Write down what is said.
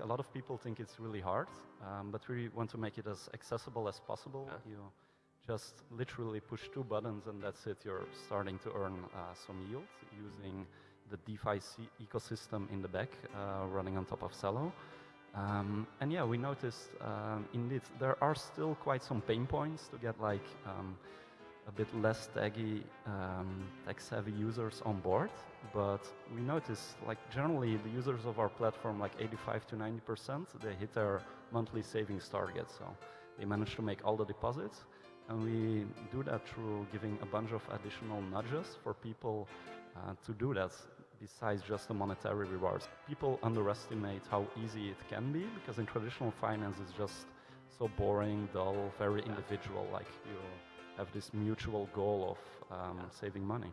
a lot of people think it's really hard, um, but we want to make it as accessible as possible. Yeah. You just literally push two buttons and that's it. You're starting to earn uh, some yield using the DeFi ecosystem in the back uh, running on top of Celo. Um, and yeah, we noticed um, indeed there are still quite some pain points to get like um, a bit less taggy, um, tech-savvy users on board. But we notice, like generally the users of our platform, like 85 to 90 percent, they hit their monthly savings target. So they manage to make all the deposits. And we do that through giving a bunch of additional nudges for people uh, to do that besides just the monetary rewards. People underestimate how easy it can be because in traditional finance it's just so boring, dull, very individual, like you have this mutual goal of um, saving money.